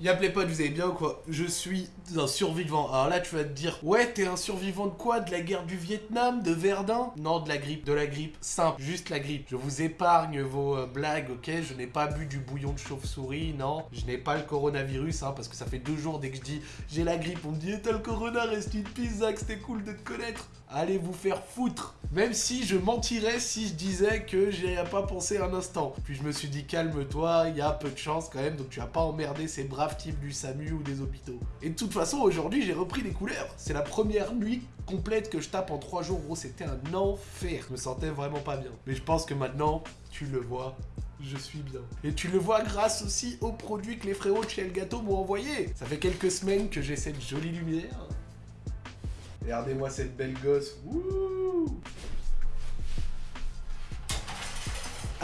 Y'a potes, vous allez bien ou quoi Je suis un survivant. Alors là, tu vas te dire, ouais, t'es un survivant de quoi? De la guerre du Vietnam De Verdun? Non, de la grippe. De la grippe simple, juste la grippe. Je vous épargne vos euh, blagues, ok? Je n'ai pas bu du bouillon de chauve-souris, non. Je n'ai pas le coronavirus, hein, parce que ça fait deux jours dès que je dis j'ai la grippe, on me dit eh, t'as le corona, reste une pizza, c'était cool de te connaître. Allez vous faire foutre. Même si je mentirais si je disais que j'y ai pas pensé un instant. Puis je me suis dit calme-toi, il y a peu de chance quand même, donc tu vas pas emmerder ces braves types du SAMU ou des hôpitaux. Et de toute façon, aujourd'hui, j'ai repris les couleurs. C'est la première nuit complète que je tape en trois jours, gros, c'était un enfer. Je me sentais vraiment pas bien. Mais je pense que maintenant, tu le vois, je suis bien. Et tu le vois grâce aussi aux produits que les frérots de chez El Gâteau m'ont envoyé. Ça fait quelques semaines que j'ai cette jolie lumière. Regardez-moi cette belle gosse.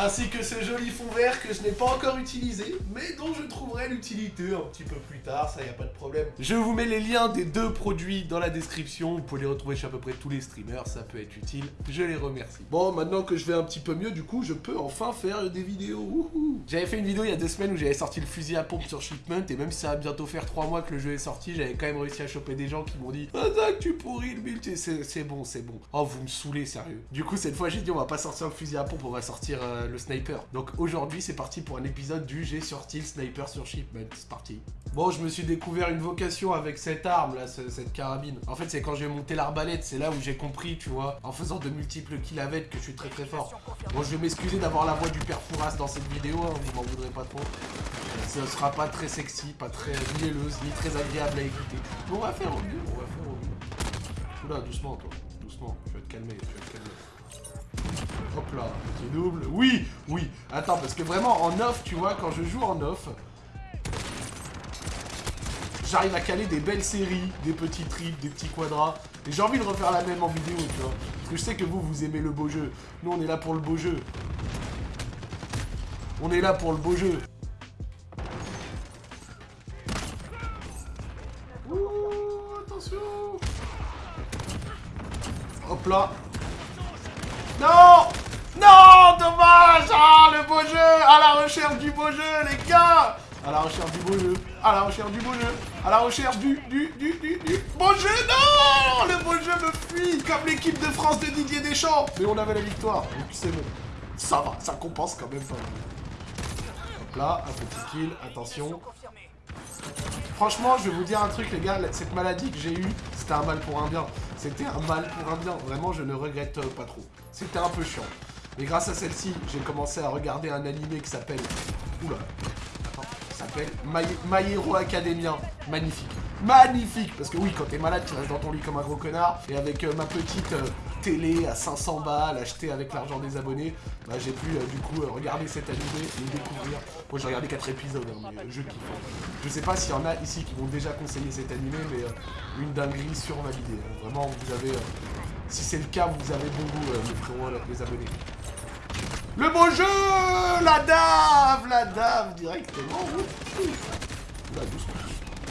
Ainsi que ce joli fond vert que je n'ai pas encore utilisé, mais dont je trouverai l'utilité un petit peu plus tard, ça y a pas de problème. Je vous mets les liens des deux produits dans la description, vous pouvez les retrouver chez à peu près tous les streamers, ça peut être utile, je les remercie. Bon, maintenant que je vais un petit peu mieux, du coup, je peux enfin faire des vidéos, J'avais fait une vidéo il y a deux semaines où j'avais sorti le fusil à pompe sur Shipment, et même si ça va bientôt faire trois mois que le jeu est sorti, j'avais quand même réussi à choper des gens qui m'ont dit « Ah Zach, tu pourris le build, c'est bon, c'est bon. » Oh, vous me saoulez, sérieux. Du coup, cette fois, j'ai dit « On va pas sortir le fusil à pompe, on va sortir... Euh, sniper. Donc aujourd'hui, c'est parti pour un épisode du J'ai sorti le sniper sur shipment. C'est parti. Bon, je me suis découvert une vocation avec cette arme là, cette carabine. En fait, c'est quand j'ai monté l'arbalète, c'est là où j'ai compris, tu vois, en faisant de multiples kills avec, que je suis très très fort. Bon, je vais m'excuser d'avoir la voix du père Fouras dans cette vidéo, hein, vous m'en voudrez pas trop. Ce sera pas très sexy, pas très mielleuse, ni très agréable à écouter. Mais on va faire au mieux, on va faire au mieux. Oula, doucement toi, doucement, tu vas te calmer, tu vas te calmer. Hop là, petit double. Oui, oui. Attends, parce que vraiment, en off, tu vois, quand je joue en off, j'arrive à caler des belles séries, des petits trips, des petits quadras. Et j'ai envie de refaire la même en vidéo, tu vois. Parce que je sais que vous, vous aimez le beau jeu. Nous, on est là pour le beau jeu. On est là pour le beau jeu. Ouh, attention Hop là non Non Dommage Ah, le beau jeu À la recherche du beau jeu, les gars À la recherche du beau jeu À la recherche du beau jeu À la recherche du, du, du, du, du beau jeu Non Le beau jeu me fuit Comme l'équipe de France de Didier Deschamps Mais on avait la victoire, donc c'est bon. Ça va, ça compense quand même. Hop là, un petit kill, attention. Franchement, je vais vous dire un truc, les gars, cette maladie que j'ai eue, c'était un mal pour un bien. C'était un mal pour un bien. Vraiment, je ne regrette pas trop. C'était un peu chiant. Mais grâce à celle-ci, j'ai commencé à regarder un animé qui s'appelle... Oula. Attends. S'appelle My, My Hero Academia. Magnifique. Magnifique Parce que oui, quand t'es malade, tu restes dans ton lit comme un gros connard. Et avec euh, ma petite euh, télé à 500 balles, achetée avec l'argent des abonnés, bah, j'ai pu du coup regarder cet animé et le découvrir. Moi, j'ai regardé 4 épisodes, hein, mais je kiffe. Je sais pas s'il y en a ici qui vont déjà conseiller cet animé, mais une dinguerie survalidée. Hein. Vraiment, vous avez... Euh, si c'est le cas, vous avez bon goût, euh, mes frérots, les abonnés. Le beau jeu La dave La dave, directement.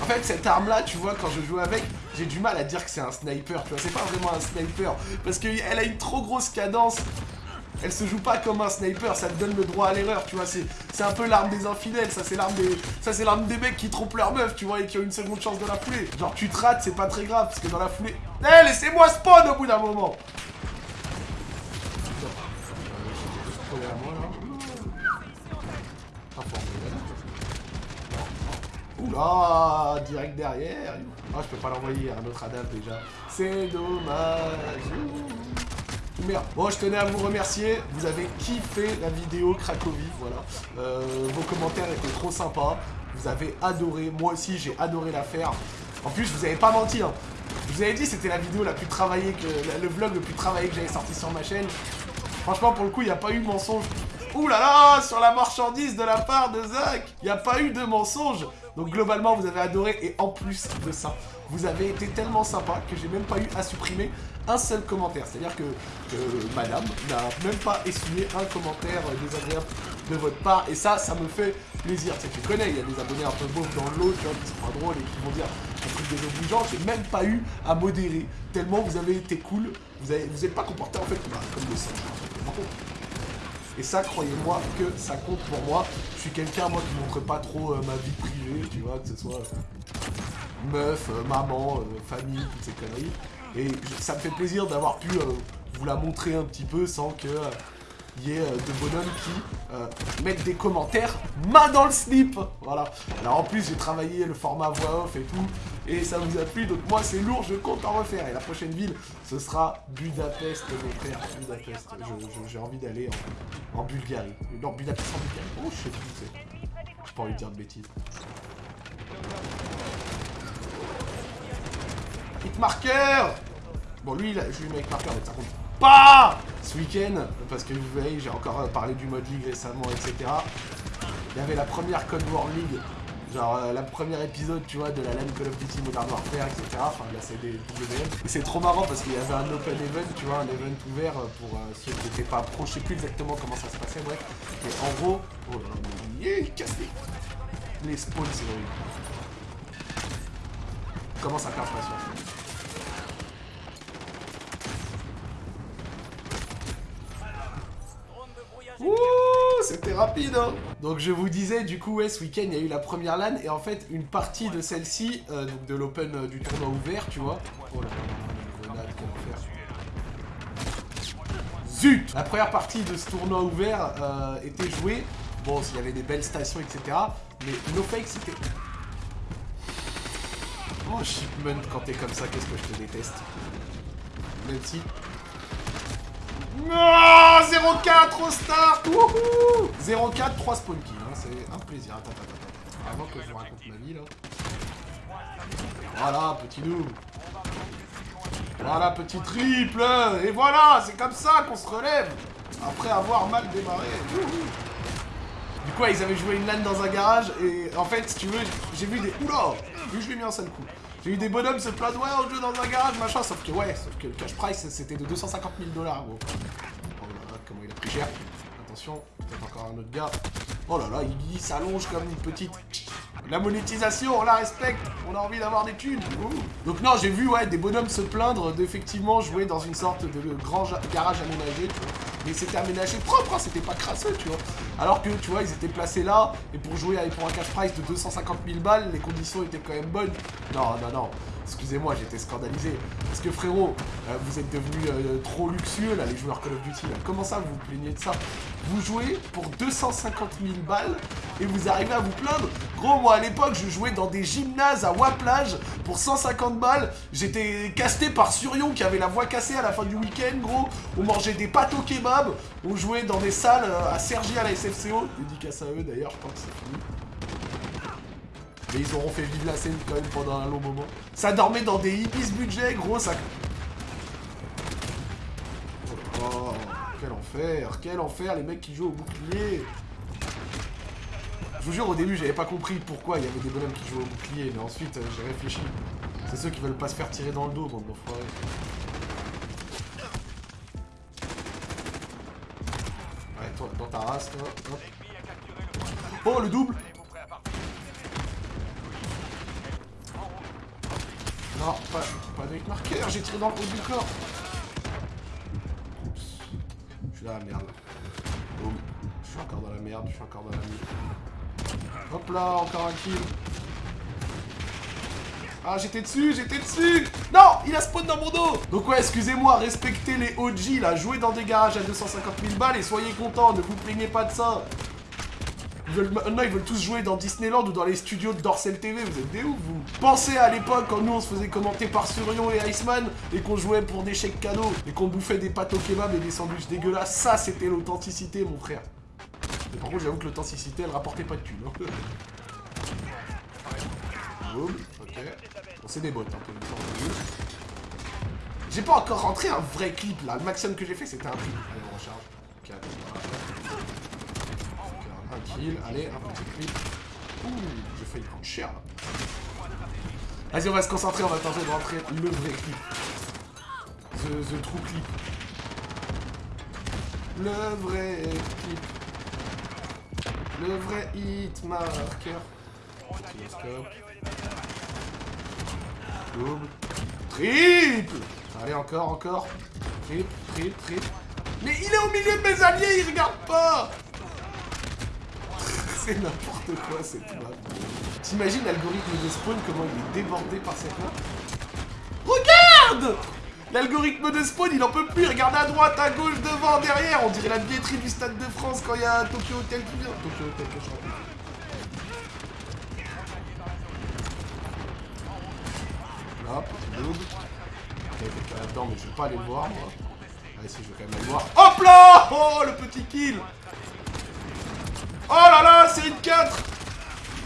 En fait, cette arme-là, tu vois, quand je joue avec, j'ai du mal à dire que c'est un sniper, tu vois. C'est pas vraiment un sniper, parce qu'elle a une trop grosse cadence elle se joue pas comme un sniper, ça te donne le droit à l'erreur, tu vois, c'est un peu l'arme des infidèles, ça c'est l'arme des ça c'est l'arme des mecs qui trompent leur meuf, tu vois, et qui ont une seconde chance de la foulée. Genre tu te rates, c'est pas très grave, parce que dans la foulée... Eh, laissez-moi spawn au bout d'un moment Oula, direct derrière. Ah, je peux pas l'envoyer, un autre Adam déjà. C'est dommage. Merde. Bon, je tenais à vous remercier. Vous avez kiffé la vidéo Cracovie, voilà. Euh, vos commentaires étaient trop sympas. Vous avez adoré. Moi aussi, j'ai adoré la faire. En plus, je vous avais pas menti. Hein. Je vous avais dit c'était la vidéo la plus travaillée, que le vlog le plus travaillé que j'avais sorti sur ma chaîne. Franchement, pour le coup, il n'y a pas eu mensonge. Ouh sur la marchandise de la part de Zach, il n'y a pas eu de mensonge. Donc globalement, vous avez adoré et en plus de ça, vous avez été tellement sympa que j'ai même pas eu à supprimer un seul commentaire. C'est-à-dire que, madame n'a même pas essuyé un commentaire désagréable de votre part. Et ça, ça me fait plaisir. Tu, sais, tu connais, il y a des abonnés un peu beaux dans l'eau, qui sont pas drôles et qui vont dire un truc désobligeant. J'ai même pas eu à modérer. Tellement vous avez été cool. Vous n'êtes vous pas comporté en fait comme des. Et ça, croyez-moi que ça compte pour moi. Je suis quelqu'un, moi, qui montre pas trop euh, ma vie privée, tu vois, que ce soit meuf, euh, maman, famille, toutes ces conneries. Et ça me fait plaisir d'avoir pu vous la montrer un petit peu sans que ait de bonhommes qui mettent des commentaires main dans le slip. Voilà. Alors en plus, j'ai travaillé le format voix off et tout et ça vous a plu. Donc moi, c'est lourd, je compte en refaire. Et la prochaine ville, ce sera Budapest, mon frère. Budapest. J'ai envie d'aller en, Bulgarie. Non, Budapest en Bulgarie. Oh, je sais. J'ai pas envie de dire de bêtises. Hitmarker Bon, lui, je lui mets Hitmarker, mais ça compte pas ce week-end. Parce que vous voyez, j'ai encore parlé du mode League récemment, etc. Il y avait la première Code War League Genre euh, la première épisode, tu vois, de la LAN Call of Duty Modern Warfare, etc. Enfin, là c'est des WM. C'est trop marrant parce qu'il y avait un open event, tu vois, un event ouvert euh, pour euh, ceux qui n'étaient pas pro. Je sais plus exactement comment ça se passait, bref. Et en gros, oh là là, mais il casse les... les spawns, c'est horrible. Comment ça perd passion c'était rapide, hein Donc je vous disais, du coup, ouais, ce week-end, il y a eu la première LAN, et en fait, une partie de celle-ci, euh, donc de l'open euh, du tournoi ouvert, tu vois. Oh là là, grenade, Zut La première partie de ce tournoi ouvert euh, était jouée. Bon, il y avait des belles stations, etc. Mais no fake, c'était... Oh, Shipment, quand t'es comme ça, qu'est-ce que je te déteste? Même si 0-4 au start 0-4, 3 spawn kills, hein, c'est un plaisir. Attends, attends, attends. Avant que je vous raconte ma vie, là. Voilà, petit noob. Voilà, petit triple Et voilà, c'est comme ça qu'on se relève Après avoir mal démarré. Du coup, ils avaient joué une LAN dans un garage, et en fait, si tu veux, j'ai vu des... Oula Lui, je l'ai mis en seul coup. J'ai eu des bonhommes se plaindre, ouais, on joue dans un garage, machin, sauf que, ouais, sauf que le cash price, c'était de 250 000 dollars, gros. Oh là là, comment il a pris cher. Attention, peut-être encore un autre gars. Oh là là, il, s'allonge comme une petite... La monétisation, on la respecte, on a envie d'avoir des thunes. Donc non, j'ai vu, ouais, des bonhommes se plaindre d'effectivement jouer dans une sorte de grand garage aménagé, tu vois. Mais c'était aménagé propre, hein, c'était pas crasseux, tu vois. Alors que, tu vois, ils étaient placés là, et pour jouer avec pour un cash price de 250 000 balles, les conditions étaient quand même bonnes. Non, non, non. Excusez-moi, j'étais scandalisé. Parce que frérot, euh, vous êtes devenus euh, trop luxueux là, les joueurs Call of Duty. Comment ça, vous vous plaignez de ça? Vous jouez pour 250 000 balles et vous arrivez à vous plaindre? Gros, moi à l'époque, je jouais dans des gymnases à Waplage pour 150 balles. J'étais casté par Surion qui avait la voix cassée à la fin du week-end, gros. On mangeait des pâtes au kebab. On jouait dans des salles euh, à Sergi à la SFCO. Dédicace à eux d'ailleurs, je crois que c'est fini. Mais ils auront fait vivre la scène quand même pendant un long moment. Ça dormait dans des ibis budget, gros, ça... Oh, quel enfer, quel enfer, les mecs qui jouent au bouclier Je vous jure, au début, j'avais pas compris pourquoi il y avait des bonhommes qui jouaient au bouclier, mais ensuite, euh, j'ai réfléchi. C'est ceux qui veulent pas se faire tirer dans le dos, bande d'enfoirés. Ouais, toi, dans ta race, toi, hop. Oh, le double Non, pas, pas avec marqueur, j'ai tiré dans le haut du corps. Oups. Je suis dans la merde. Je suis encore dans la merde, je suis encore dans la merde. Hop là, encore un kill. Ah, j'étais dessus, j'étais dessus Non Il a spawn dans mon dos Donc ouais, excusez-moi, respectez les OG, là. Jouez dans des garages à 250 000 balles et soyez contents, ne vous plaignez pas de ça. Maintenant, ils veulent tous jouer dans Disneyland ou dans les studios de Dorsel TV. Vous êtes des ouf, vous Pensez à l'époque quand nous, on se faisait commenter par Surion et Iceman et qu'on jouait pour des chèques cadeaux et qu'on bouffait des pâtes au kebab et des sandwichs dégueulasses. Ça, c'était l'authenticité, mon frère. Mais par contre, j'avoue que l'authenticité, elle rapportait pas de thunes. Hein. Ok. C'est des bots, hein, J'ai pas encore rentré un vrai clip, là. Le maximum que j'ai fait, c'était un clip. Allez, on recharge. Ok, un kill, allez, un petit clip. Ouh, j'ai failli prendre cher, là. Vas-y, on va se concentrer, on va tenter de rentrer le vrai clip. The, the true clip. Le vrai clip. Le vrai hit marker. Double. Triple Allez, encore, encore. Triple, triple, triple. Mais il est au milieu de mes alliés, il regarde pas N'importe quoi cette map. T'imagines l'algorithme de spawn, comment il est débordé par cette map Regarde L'algorithme de spawn, il en peut plus. Regarde à droite, à gauche, devant, derrière. On dirait la billetterie du Stade de France quand il y a Tokyo Hotel qui vient. Tokyo Hotel, que je là-dedans, mais je vais pas aller le voir, moi. Ah, si, je vais quand même aller le voir. Hop là Oh, le petit kill Oh là là, série de 4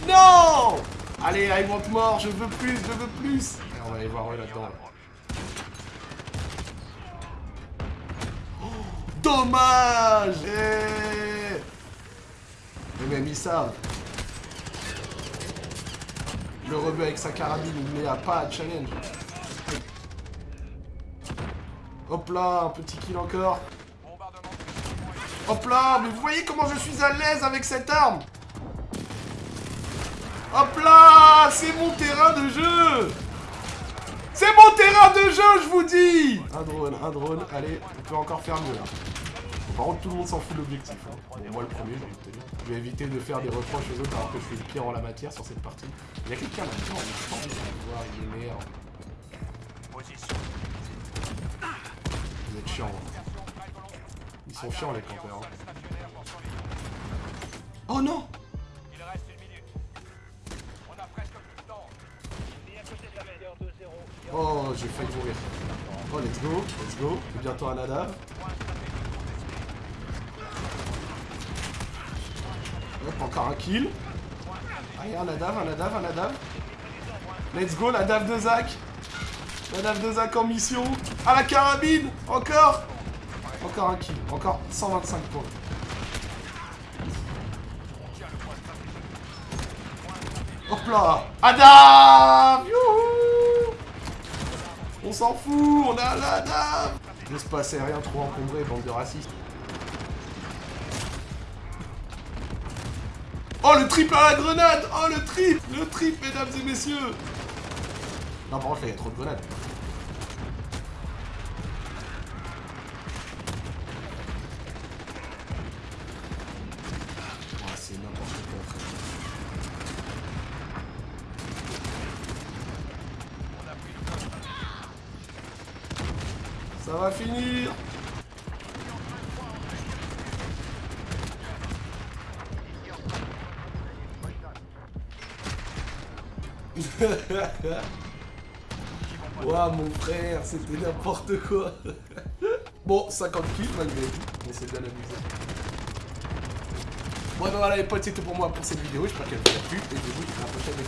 Non Allez, I want more, je veux plus, je veux plus Et on va aller voir eux là-dedans. Dommage eh Mais même ils savent. Le rebeu avec sa carabine, il met à pas à challenge. Hop là, un petit kill encore. Hop là, mais vous voyez comment je suis à l'aise avec cette arme Hop là, c'est mon terrain de jeu c'est mon terrain de jeu, je vous dis Un drone, un drone. Allez, on peut encore faire mieux, là. par contre, tout le monde s'en fout de l'objectif. Hein. moi, le premier. Je vais éviter de faire des reproches aux autres alors que je fais le pire en la matière sur cette partie. Il y a quelqu'un là-dedans, je pense voir, il est. Vous êtes chiants. Hein. Ils sont chiants, les campeurs. Hein. Oh non Oh, j'ai failli mourir. Oh, let's go, let's go. bientôt un nadav. Hop, encore un kill. Ah, un nadav, un nadav, un nadav. Let's go, la dave de Zach. La dave de Zach en mission. À la carabine Encore Encore un kill. Encore 125 points. Hop là Adam on s'en fout, on a la dame L'espace rien trop encombré, bande de racistes. Oh, le triple à la grenade Oh, le trip Le trip, mesdames et messieurs Non, par contre, là, il y a trop de grenades. Finir Ouah mon frère, c'était n'importe quoi. Bon, 50 kills malgré tout, on s'est bien amusé. Bon voilà les potes, c'est tout pour moi pour cette vidéo, j'espère qu'elle vous a plu, et je vous dis à la prochaine, les